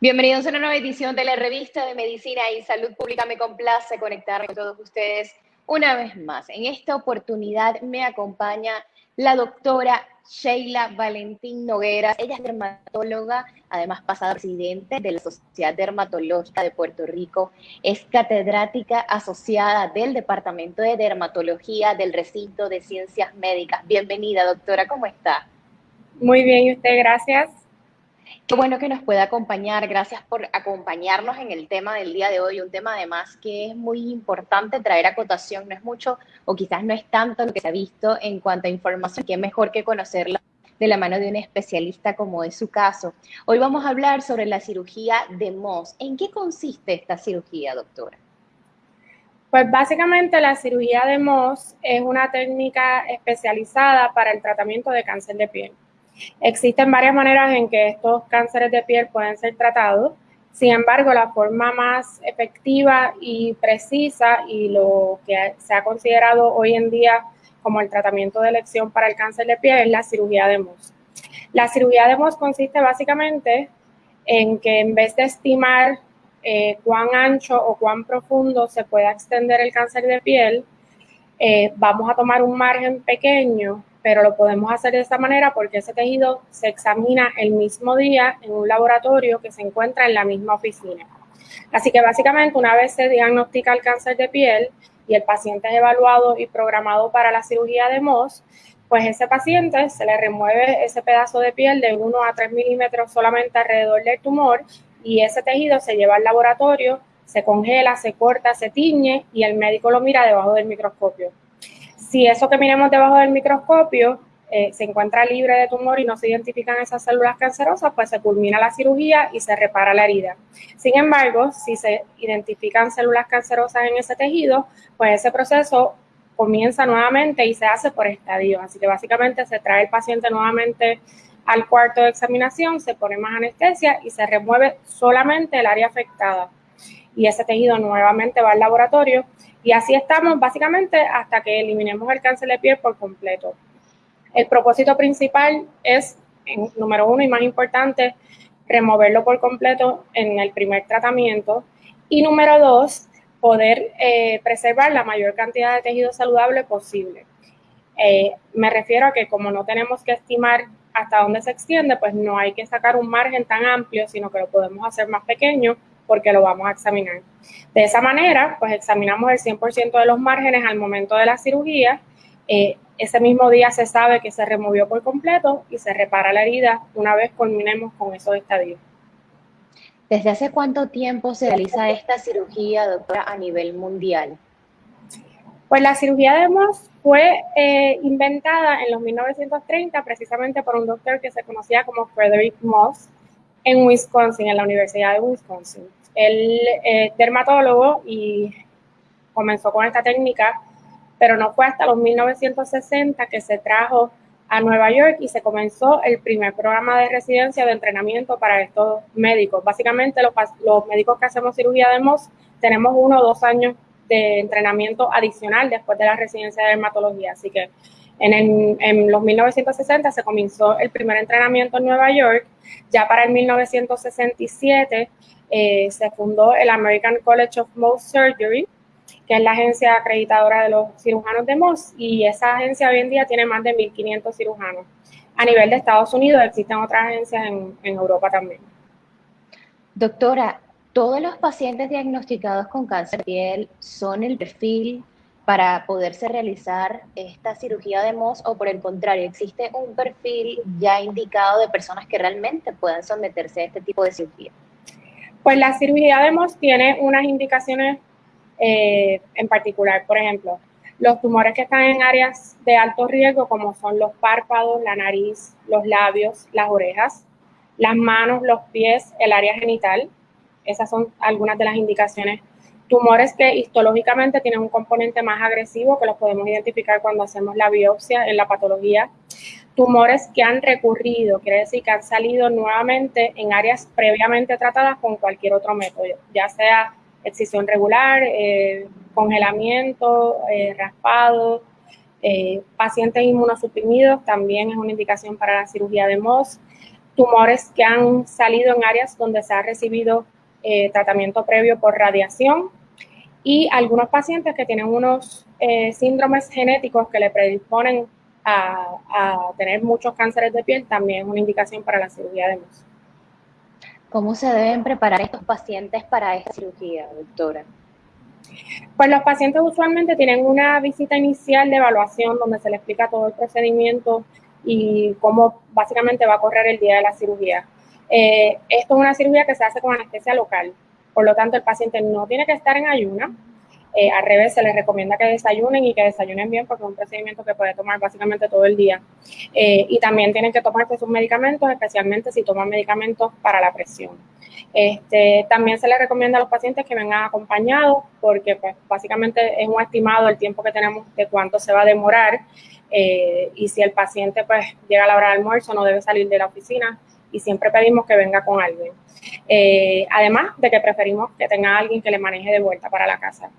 Bienvenidos a una nueva edición de la revista de Medicina y Salud Pública. Me complace conectarme con todos ustedes una vez más. En esta oportunidad me acompaña la doctora Sheila Valentín Noguera. Ella es dermatóloga, además pasada presidente de la Sociedad Dermatológica de Puerto Rico. Es catedrática asociada del Departamento de Dermatología del Recinto de Ciencias Médicas. Bienvenida, doctora, ¿cómo está? Muy bien, y usted, gracias. Qué bueno que nos pueda acompañar. Gracias por acompañarnos en el tema del día de hoy. Un tema además que es muy importante traer a cotación. No es mucho o quizás no es tanto lo que se ha visto en cuanto a información, que es mejor que conocerla de la mano de un especialista como es su caso. Hoy vamos a hablar sobre la cirugía de Moss. ¿En qué consiste esta cirugía, doctora? Pues básicamente la cirugía de Moss es una técnica especializada para el tratamiento de cáncer de piel. Existen varias maneras en que estos cánceres de piel pueden ser tratados. Sin embargo, la forma más efectiva y precisa y lo que se ha considerado hoy en día como el tratamiento de elección para el cáncer de piel es la cirugía de Mohs. La cirugía de Mohs consiste básicamente en que en vez de estimar eh, cuán ancho o cuán profundo se pueda extender el cáncer de piel, eh, vamos a tomar un margen pequeño pero lo podemos hacer de esta manera porque ese tejido se examina el mismo día en un laboratorio que se encuentra en la misma oficina. Así que básicamente una vez se diagnostica el cáncer de piel y el paciente es evaluado y programado para la cirugía de MOS, pues ese paciente se le remueve ese pedazo de piel de 1 a 3 milímetros solamente alrededor del tumor y ese tejido se lleva al laboratorio, se congela, se corta, se tiñe y el médico lo mira debajo del microscopio. Si eso que miremos debajo del microscopio eh, se encuentra libre de tumor y no se identifican esas células cancerosas, pues se culmina la cirugía y se repara la herida. Sin embargo, si se identifican células cancerosas en ese tejido, pues ese proceso comienza nuevamente y se hace por estadio. Así que básicamente se trae el paciente nuevamente al cuarto de examinación, se pone más anestesia y se remueve solamente el área afectada. Y ese tejido nuevamente va al laboratorio y así estamos básicamente hasta que eliminemos el cáncer de piel por completo. El propósito principal es, número uno y más importante, removerlo por completo en el primer tratamiento. Y número dos, poder eh, preservar la mayor cantidad de tejido saludable posible. Eh, me refiero a que como no tenemos que estimar hasta dónde se extiende, pues no hay que sacar un margen tan amplio, sino que lo podemos hacer más pequeño porque lo vamos a examinar. De esa manera, pues examinamos el 100% de los márgenes al momento de la cirugía. Eh, ese mismo día se sabe que se removió por completo y se repara la herida una vez culminemos con esos estadios. ¿Desde hace cuánto tiempo se realiza esta cirugía, doctora, a nivel mundial? Pues la cirugía de Moss fue eh, inventada en los 1930 precisamente por un doctor que se conocía como Frederick Moss en Wisconsin, en la Universidad de Wisconsin. Él es dermatólogo y comenzó con esta técnica, pero no fue hasta los 1960 que se trajo a Nueva York y se comenzó el primer programa de residencia de entrenamiento para estos médicos. Básicamente los, los médicos que hacemos cirugía de MOS tenemos uno o dos años de entrenamiento adicional después de la residencia de dermatología. Así que en, en, los 1960 se comenzó el primer entrenamiento en Nueva York. Ya para el 1967 eh, se fundó el American College of Mohs Surgery, que es la agencia acreditadora de los cirujanos de Mohs, y esa agencia hoy en día tiene más de 1.500 cirujanos. A nivel de Estados Unidos existen otras agencias en, en Europa también. Doctora, ¿todos los pacientes diagnosticados con cáncer de piel son el perfil para poderse realizar esta cirugía de Mohs o por el contrario, existe un perfil ya indicado de personas que realmente puedan someterse a este tipo de cirugía? Pues la cirugía de MOS tiene unas indicaciones eh, en particular. Por ejemplo, los tumores que están en áreas de alto riesgo, como son los párpados, la nariz, los labios, las orejas, las manos, los pies, el área genital. Esas son algunas de las indicaciones. Tumores que histológicamente tienen un componente más agresivo, que los podemos identificar cuando hacemos la biopsia en la patología. Tumores que han recurrido, quiere decir que han salido nuevamente en áreas previamente tratadas con cualquier otro método, ya sea excisión regular, eh, congelamiento, eh, raspado, eh, pacientes inmunosuprimidos también es una indicación para la cirugía de MOS, tumores que han salido en áreas donde se ha recibido tratamiento previo por radiación y algunos pacientes que tienen unos eh, síndromes genéticos que le predisponen a, a, tener muchos cánceres de piel, también es una indicación para la cirugía de MOS. ¿Cómo se deben preparar estos pacientes para esta cirugía, doctora? Pues los pacientes usualmente tienen una visita inicial de evaluación donde se les explica todo el procedimiento y cómo básicamente va a correr el día de la cirugía. Eh, esto es una cirugía que se hace con anestesia local, por lo tanto el paciente no tiene que estar en ayuna, eh, al revés, se les recomienda que desayunen y que desayunen bien porque es un procedimiento que puede tomar básicamente todo el día. Eh, y también tienen que tomarse sus medicamentos, especialmente si toman medicamentos para la presión. Este, también se les recomienda a los pacientes que vengan acompañados porque pues, básicamente es un estimado el tiempo que tenemos de cuánto se va a demorar eh, y si el paciente pues llega a la hora del almuerzo no debe salir de la oficina y siempre pedimos que venga con alguien. Eh, además de que preferimos que tenga alguien que le maneje de vuelta para la casa.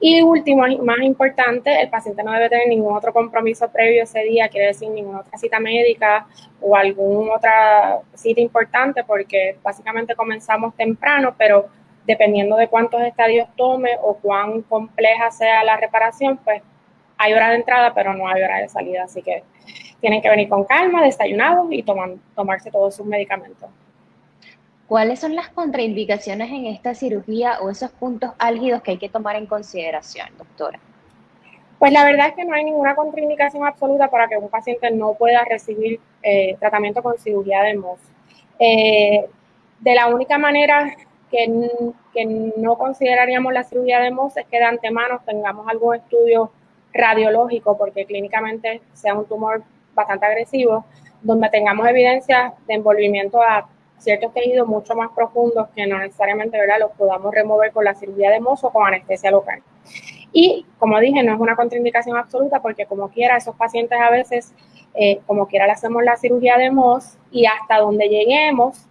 Y último, más importante, el paciente no debe tener ningún otro compromiso previo ese día, quiere decir ninguna otra cita médica o alguna otra cita importante, porque básicamente comenzamos temprano, pero dependiendo de cuántos estadios tome o cuán compleja sea la reparación, pues hay hora de entrada, pero no hay hora de salida, así que tienen que venir con calma, desayunados y toman, tomarse todos sus medicamentos. ¿Cuáles son las contraindicaciones en esta cirugía o esos puntos álgidos que hay que tomar en consideración, doctora? Pues la verdad es que no hay ninguna contraindicación absoluta para que un paciente no pueda recibir eh, tratamiento con cirugía de MOS. Eh, de la única manera que, que, no consideraríamos la cirugía de MOS es que de antemano tengamos algún estudio radiológico, porque clínicamente sea un tumor bastante agresivo, donde tengamos evidencia de envolvimiento a ciertos tejidos mucho más profundos que no necesariamente ¿verdad? los podamos remover con la cirugía de mozo o con anestesia local. Y como dije, no es una contraindicación absoluta porque como quiera, esos pacientes a veces, eh, como quiera, le hacemos la cirugía de MOS y hasta donde lleguemos,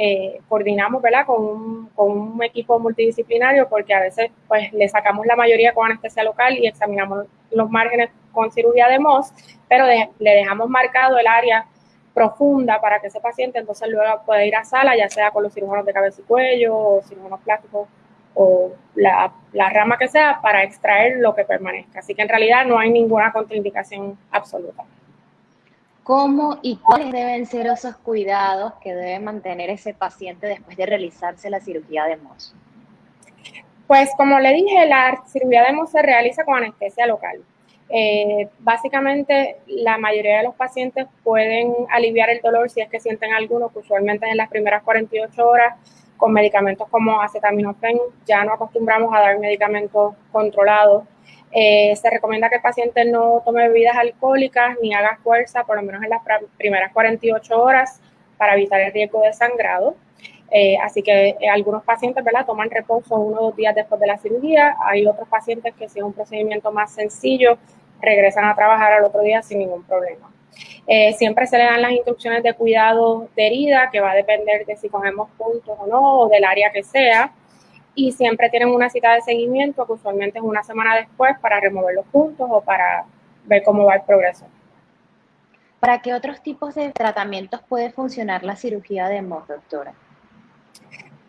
eh, coordinamos ¿verdad? Con, un, con un equipo multidisciplinario porque a veces pues le sacamos la mayoría con anestesia local y examinamos los márgenes con cirugía de MOS, pero le dejamos marcado el área profunda para que ese paciente entonces luego pueda ir a sala, ya sea con los cirujanos de cabeza y cuello o cirujanos plásticos o la, la, rama que sea para extraer lo que permanezca. Así que en realidad no hay ninguna contraindicación absoluta. ¿Cómo y cuáles deben ser esos cuidados que debe mantener ese paciente después de realizarse la cirugía de MOS? Pues como le dije, la cirugía de MOS se realiza con anestesia local. Eh, básicamente, la mayoría de los pacientes pueden aliviar el dolor si es que sienten alguno, que usualmente en las primeras 48 horas con medicamentos como acetaminofén. Ya no acostumbramos a dar medicamentos controlados. Eh, se recomienda que el paciente no tome bebidas alcohólicas ni haga fuerza, por lo menos en las primeras 48 horas, para evitar el riesgo de sangrado. Eh, así que algunos pacientes ¿verdad? toman reposo uno o dos días después de la cirugía. Hay otros pacientes que si es un procedimiento más sencillo, regresan a trabajar al otro día sin ningún problema. Eh, siempre se le dan las instrucciones de cuidado de herida, que va a depender de si cogemos puntos o no, o del área que sea. Y siempre tienen una cita de seguimiento, que usualmente es una semana después, para remover los puntos o para ver cómo va el progreso. ¿Para qué otros tipos de tratamientos puede funcionar la cirugía de MOS, doctora?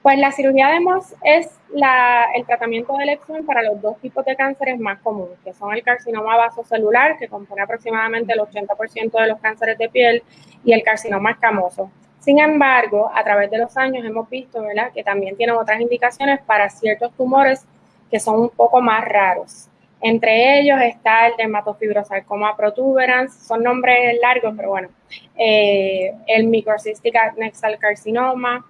Pues la cirugía de MOS es el tratamiento de elección para los dos tipos de cánceres más comunes, que son el carcinoma vasocelular, que compone aproximadamente el 80% de los cánceres de piel, y el carcinoma escamoso. Sin embargo, a través de los años hemos visto que también tienen otras indicaciones para ciertos tumores que son un poco más raros. Entre ellos está el dermatofibrosarcoma protuberans, son nombres largos, pero bueno, eh, el microcystic adnexal carcinoma,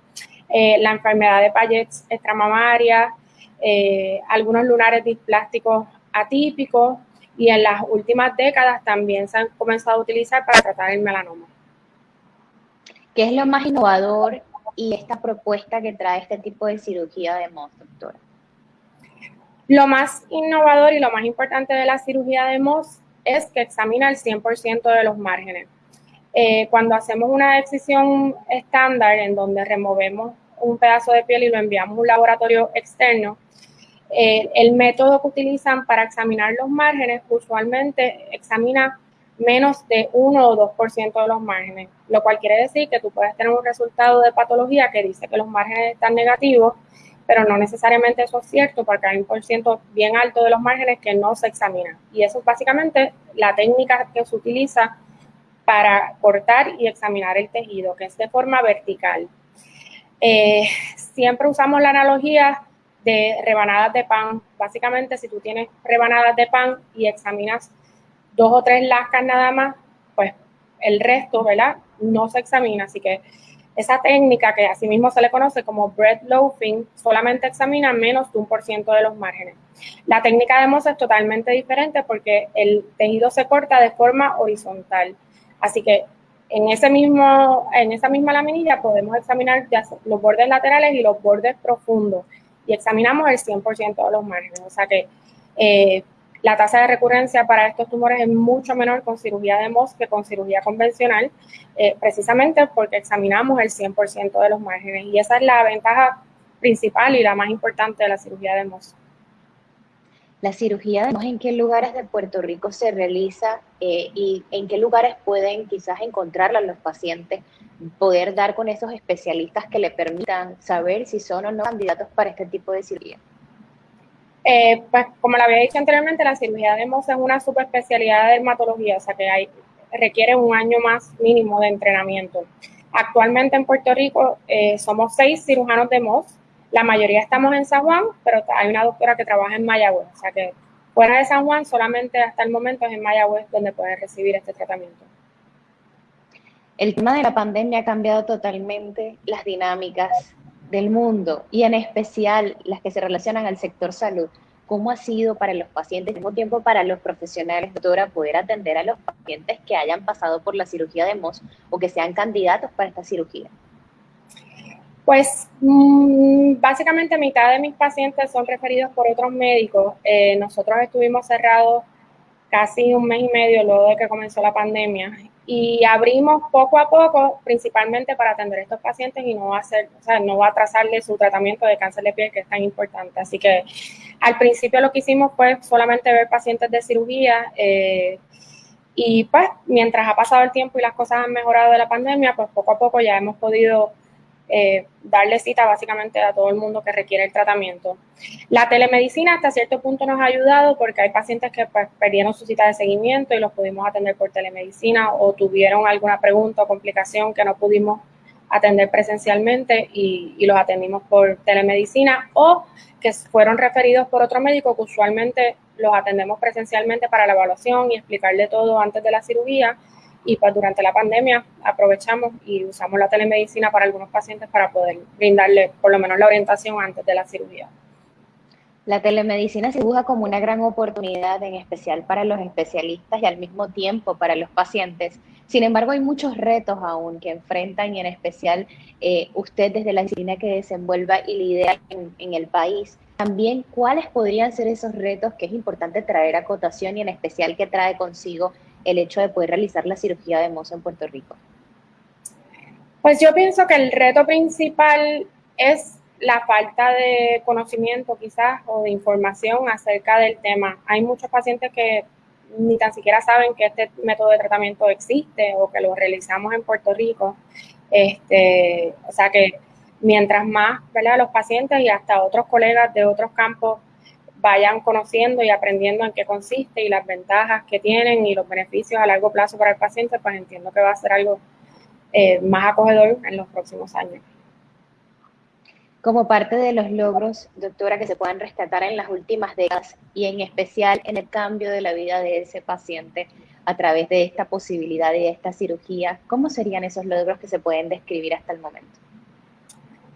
eh, la enfermedad de Payet extramamaria, eh, algunos lunares displásticos atípicos y en las últimas décadas también se han comenzado a utilizar para tratar el melanoma. ¿Qué es lo más innovador y esta propuesta que trae este tipo de cirugía de MOS, doctora? Lo más innovador y lo más importante de la cirugía de MOS es que examina el 100% de los márgenes. Eh, cuando hacemos una decisión estándar en donde removemos un pedazo de piel y lo enviamos a un laboratorio externo, eh, el método que utilizan para examinar los márgenes usualmente examina menos de 1 o 2% de los márgenes, lo cual quiere decir que tú puedes tener un resultado de patología que dice que los márgenes están negativos, pero no necesariamente eso es cierto porque hay un por ciento bien alto de los márgenes que no se examinan. Y eso es básicamente la técnica que se utiliza para cortar y examinar el tejido, que es de forma vertical. Eh, siempre usamos la analogía de rebanadas de pan. Básicamente, si tú tienes rebanadas de pan y examinas dos o tres lascas nada más, pues el resto, ¿verdad? No se examina. Así que esa técnica, que asimismo se le conoce como bread loafing, solamente examina menos de un por ciento de los márgenes. La técnica de Moss es totalmente diferente porque el tejido se corta de forma horizontal. Así que en, ese mismo, en esa misma laminilla podemos examinar los bordes laterales y los bordes profundos y examinamos el 100% de los márgenes. O sea que eh, la tasa de recurrencia para estos tumores es mucho menor con cirugía de MOS que con cirugía convencional, eh, precisamente porque examinamos el 100% de los márgenes. Y esa es la ventaja principal y la más importante de la cirugía de MOS. La cirugía de ¿en qué lugares de Puerto Rico se realiza eh, y en qué lugares pueden quizás encontrarla los pacientes poder dar con esos especialistas que le permitan saber si son o no candidatos para este tipo de cirugía? Eh, pues como le había dicho anteriormente, la cirugía de MOS es una subespecialidad de dermatología, o sea que hay, requiere un año más mínimo de entrenamiento. Actualmente en Puerto Rico eh, somos seis cirujanos de MOS, la mayoría estamos en San Juan, pero hay una doctora que trabaja en Mayagüez, o sea que fuera de San Juan solamente hasta el momento es en Mayagüez donde pueden recibir este tratamiento. El tema de la pandemia ha cambiado totalmente las dinámicas del mundo y en especial las que se relacionan al sector salud. ¿Cómo ha sido para los pacientes, al mismo tiempo para los profesionales, doctora, poder atender a los pacientes que hayan pasado por la cirugía de MOS o que sean candidatos para esta cirugía? Pues mm, básicamente mitad de mis pacientes son referidos por otros médicos. Eh, nosotros estuvimos cerrados casi un mes y medio luego de que comenzó la pandemia y abrimos poco a poco, principalmente para atender a estos pacientes y no hacer, o sea, no va a atrasarle su tratamiento de cáncer de piel que es tan importante. Así que al principio lo que hicimos fue solamente ver pacientes de cirugía eh, y pues mientras ha pasado el tiempo y las cosas han mejorado de la pandemia, pues poco a poco ya hemos podido eh, darle cita básicamente a todo el mundo que requiere el tratamiento. La telemedicina hasta cierto punto nos ha ayudado porque hay pacientes que pues, perdieron su cita de seguimiento y los pudimos atender por telemedicina o tuvieron alguna pregunta o complicación que no pudimos atender presencialmente y, y los atendimos por telemedicina o que fueron referidos por otro médico que usualmente los atendemos presencialmente para la evaluación y explicarle todo antes de la cirugía y pues durante la pandemia aprovechamos y usamos la telemedicina para algunos pacientes para poder brindarle por lo menos la orientación antes de la cirugía. La telemedicina se dibuja como una gran oportunidad, en especial para los especialistas y al mismo tiempo para los pacientes. Sin embargo, hay muchos retos aún que enfrentan y en especial eh, usted desde la disciplina que desenvuelva y lidera en, en el país. También, ¿cuáles podrían ser esos retos que es importante traer a cotación y en especial que trae consigo el hecho de poder realizar la cirugía de mozo en Puerto Rico? Pues yo pienso que el reto principal es la falta de conocimiento quizás o de información acerca del tema. Hay muchos pacientes que ni tan siquiera saben que este método de tratamiento existe o que lo realizamos en Puerto Rico. Este, o sea que mientras más ¿verdad? los pacientes y hasta otros colegas de otros campos vayan conociendo y aprendiendo en qué consiste y las ventajas que tienen y los beneficios a largo plazo para el paciente, pues entiendo que va a ser algo eh, más acogedor en los próximos años. Como parte de los logros, doctora, que se puedan rescatar en las últimas décadas y en especial en el cambio de la vida de ese paciente a través de esta posibilidad y de esta cirugía, ¿cómo serían esos logros que se pueden describir hasta el momento?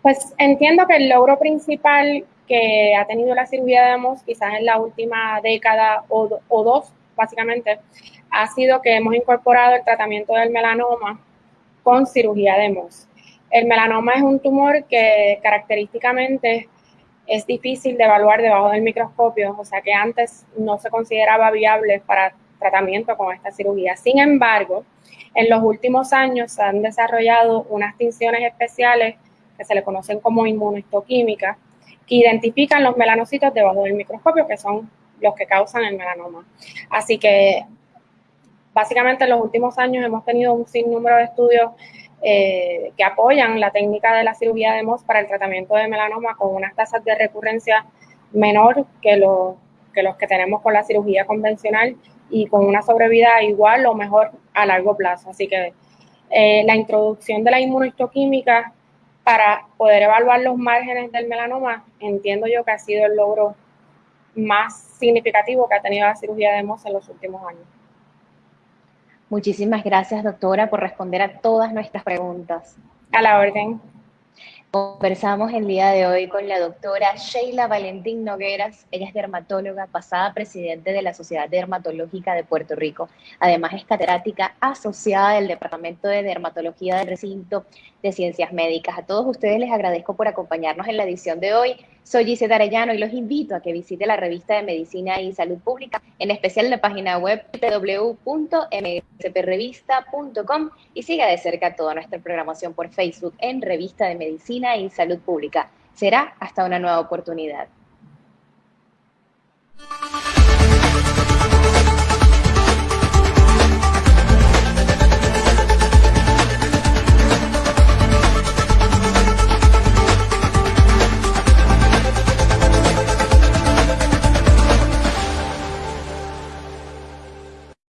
Pues entiendo que el logro principal que ha tenido la cirugía de MOS quizás en la última década o, o dos, básicamente, ha sido que hemos incorporado el tratamiento del melanoma con cirugía de MOS. El melanoma es un tumor que característicamente es difícil de evaluar debajo del microscopio, o sea que antes no se consideraba viable para tratamiento con esta cirugía. Sin embargo, en los últimos años se han desarrollado unas tinciones especiales que se le conocen como inmunohistoquímicas, que identifican los melanocitos debajo del microscopio, que son los que causan el melanoma. Así que básicamente en los últimos años hemos tenido un sinnúmero de estudios eh, que apoyan la técnica de la cirugía de MOS para el tratamiento de melanoma con unas tasas de recurrencia menor que, los que tenemos con la cirugía convencional y con una sobrevida igual o mejor a largo plazo. Así que eh, la introducción de la inmunohistoquímica para poder evaluar los márgenes del melanoma, entiendo yo que ha sido el logro más significativo que ha tenido la cirugía de MOS en los últimos años. Muchísimas gracias, doctora, por responder a todas nuestras preguntas. A la orden. Conversamos el día de hoy con la doctora Sheila Valentín Nogueras. Ella es dermatóloga, pasada presidente de la Sociedad Dermatológica de Puerto Rico. Además es catedrática asociada del Departamento de Dermatología del Recinto de Ciencias Médicas. A todos ustedes les agradezco por acompañarnos en la edición de hoy. Soy Gisela Arellano y los invito a que visite la revista de Medicina y Salud Pública, en especial la página web www.msprevista.com y siga de cerca toda nuestra programación por Facebook en Revista de Medicina y Salud Pública. Será hasta una nueva oportunidad.